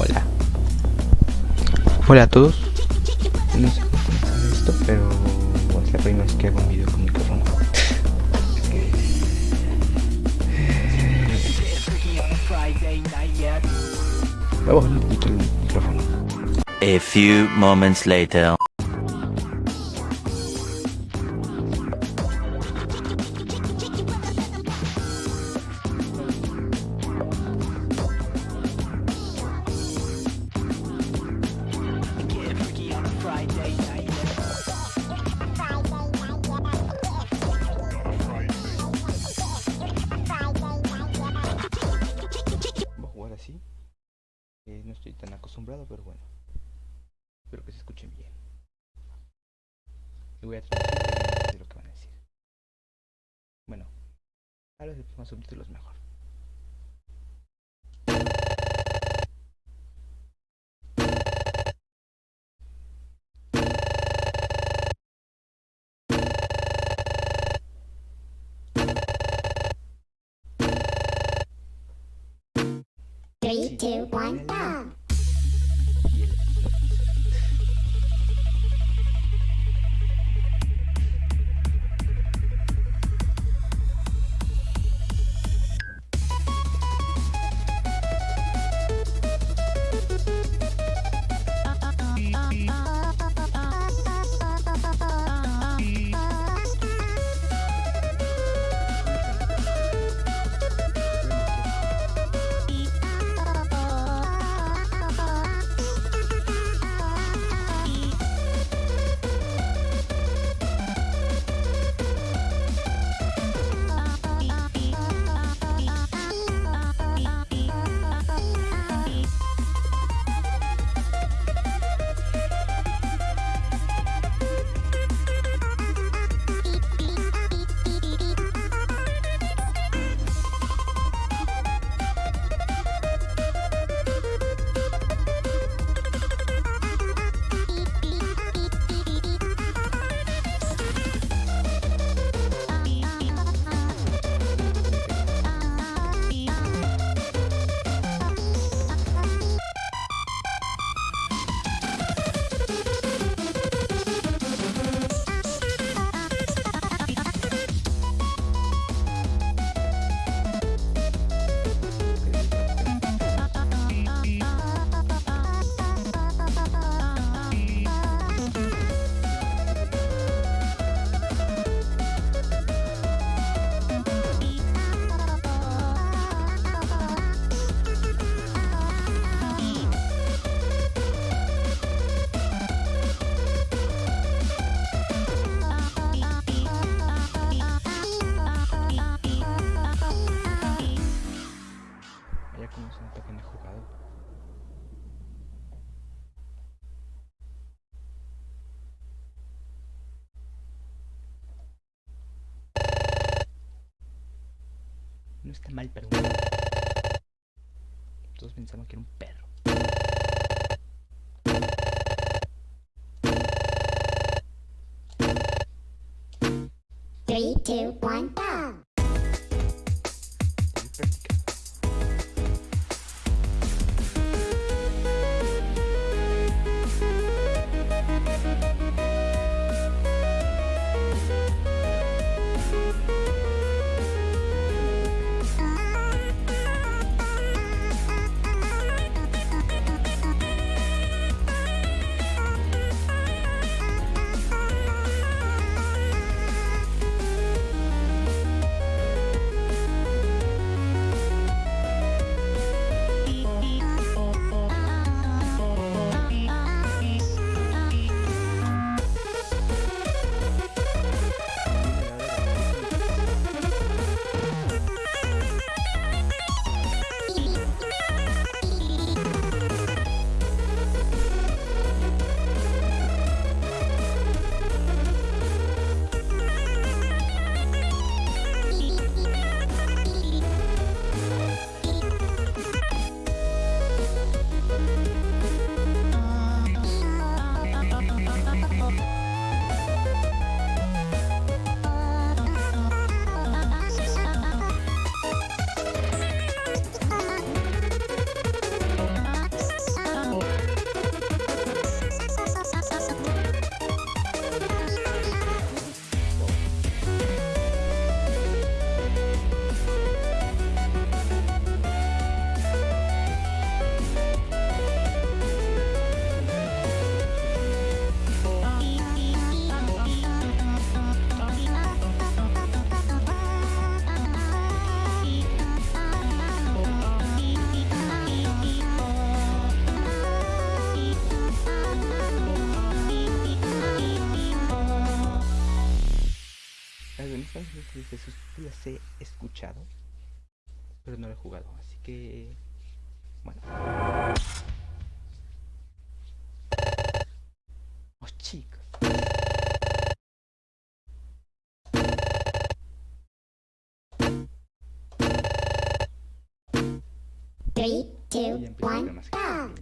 Hola. Hola a todos. No sé cómo comenzar esto, pero es la primera vez que hago un video con micrófono. Voy a poquito el micrófono. A few moments later. Ahora se pongan subtítulos mejor. Three, two, one, go. No está mal, pero. Todos pensaban que era un perro. Three, two, one, go. Esos sí las he escuchado, pero no lo he jugado, así que bueno. Oh, chicos. Three, two, one, go.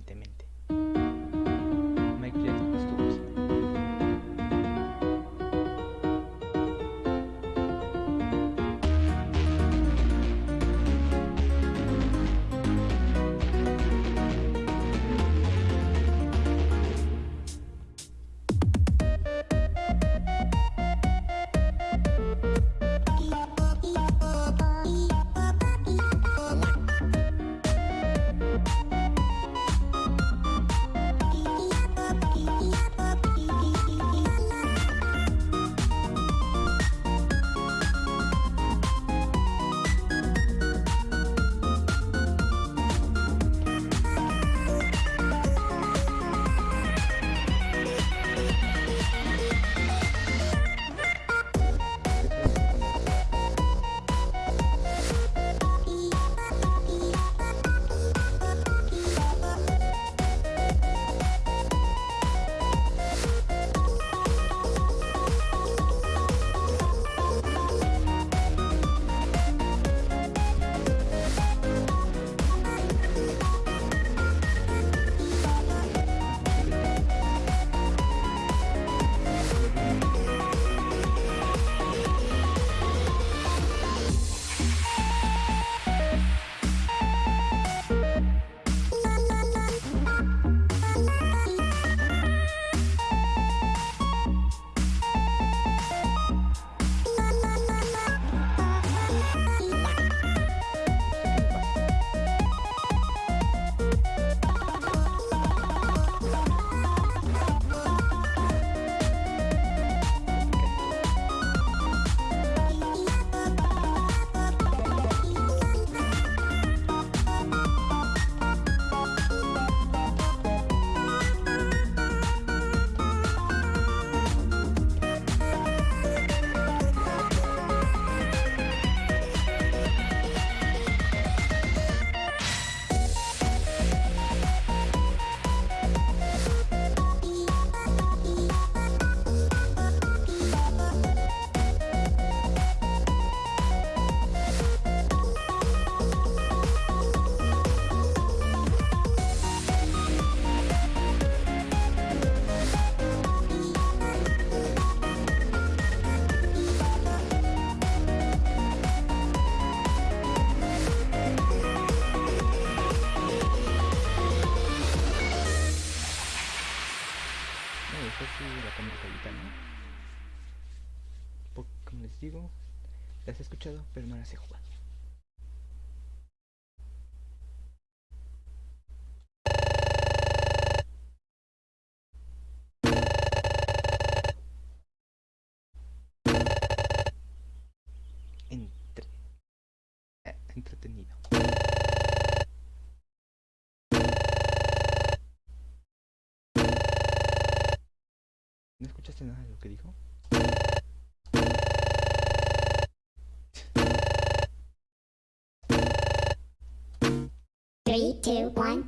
Como les digo, las he escuchado, pero no las he jugado. ¿No escuchaste nada de lo que dijo? Three, two, one,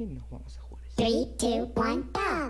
¿Qué vamos a jugar? 3, 2, 1, go.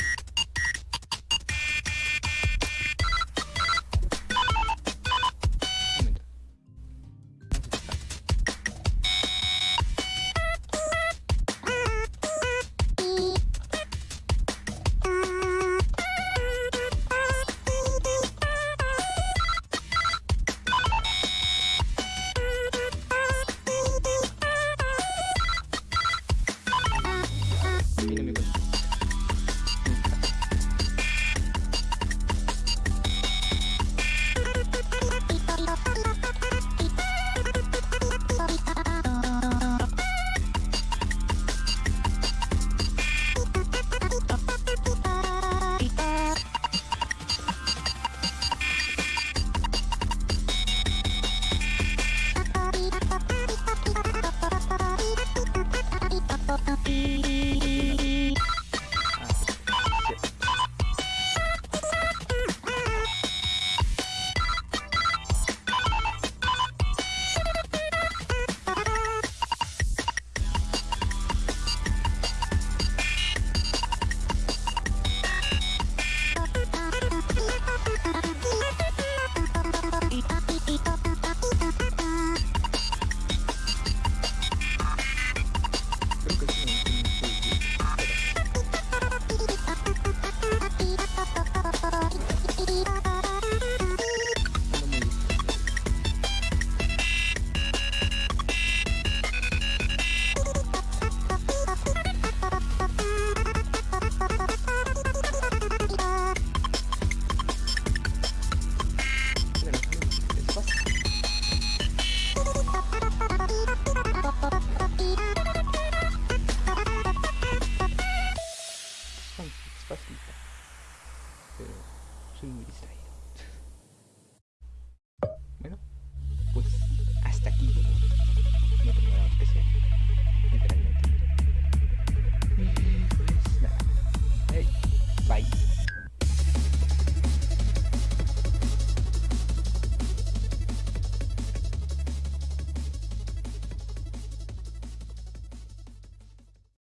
despacito. Pero soy muy distraído. bueno.